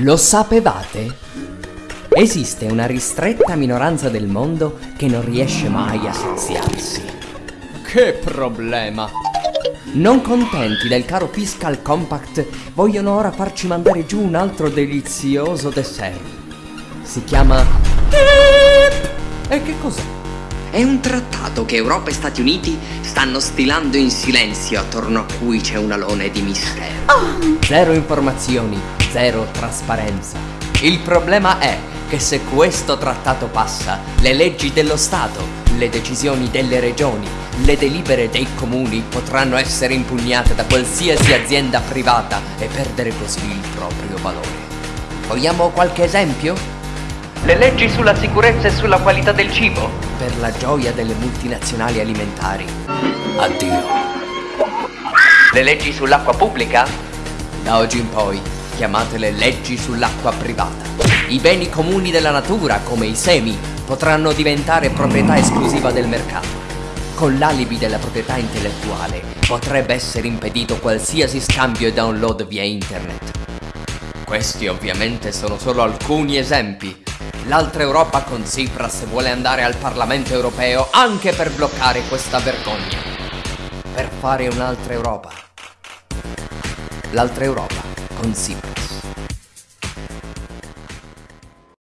Lo sapevate? Esiste una ristretta minoranza del mondo che non riesce mai a saziarsi. Che problema! Non contenti del caro Fiscal Compact, vogliono ora farci mandare giù un altro delizioso dessert. Si chiama... E che cos'è? È un trattato che Europa e Stati Uniti stanno stilando in silenzio attorno a cui c'è un alone di mistero. Zero informazioni, zero trasparenza. Il problema è che se questo trattato passa, le leggi dello Stato, le decisioni delle regioni, le delibere dei comuni potranno essere impugnate da qualsiasi azienda privata e perdere così il proprio valore. Vogliamo qualche esempio? Le leggi sulla sicurezza e sulla qualità del cibo. Per la gioia delle multinazionali alimentari. Addio. Le leggi sull'acqua pubblica. Da oggi in poi chiamatele leggi sull'acqua privata. I beni comuni della natura, come i semi, potranno diventare proprietà esclusiva del mercato. Con l'alibi della proprietà intellettuale potrebbe essere impedito qualsiasi scambio e download via internet. Questi ovviamente sono solo alcuni esempi. L'altra Europa con Tsipras vuole andare al Parlamento europeo anche per bloccare questa vergogna. Per fare un'altra Europa. L'altra Europa municípios.